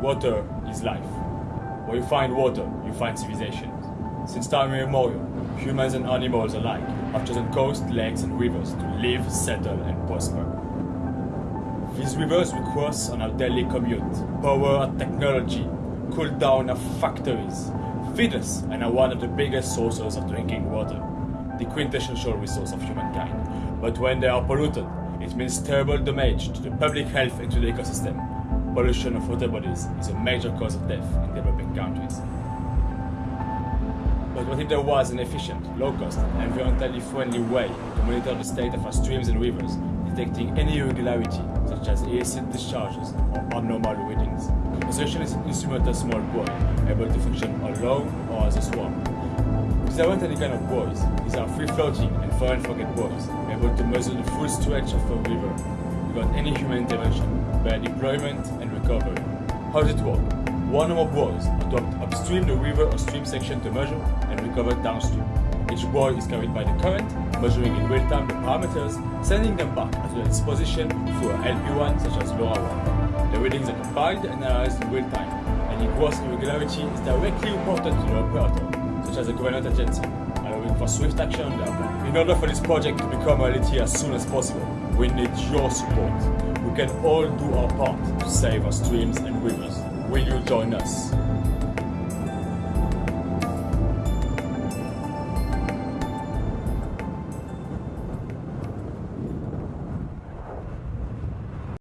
Water is life. Where you find water, you find civilization. Since time immemorial, humans and animals alike have chosen coasts, lakes, and rivers to live, settle, and prosper. These rivers we cross on our daily commute, power our technology, cool down our factories, feed us, and are one of the biggest sources of drinking water, the quintessential resource of humankind. But when they are polluted, it means terrible damage to the public health and to the ecosystem. Pollution of water bodies is a major cause of death in developing countries. But what if there was an efficient, low-cost, environmentally friendly way to monitor the state of our streams and rivers, detecting any irregularity, such as illicit discharges or abnormal readings? The solution is an instrumental small buoy, able to function alone or as a swarm. These aren't any kind of buoys, these are free-floating and fire-and-forget buoys, able to measure the full stretch of a river without any human intervention, by deployment and recovery. How does it work? One or more buoys docked upstream the river or stream section to measure and recover downstream. Each buoy is carried by the current, measuring in real time the parameters, sending them back at its position through a LPWAN such as LoRaWAN. The readings are compiled and analyzed in real time. And any gross irregularity is directly reported to the operator, such as a government agency, allowing for swift action on. In order for this project to become a reality as soon as possible, we need your support. We can all do our part to save our streams and rivers. Will you join us?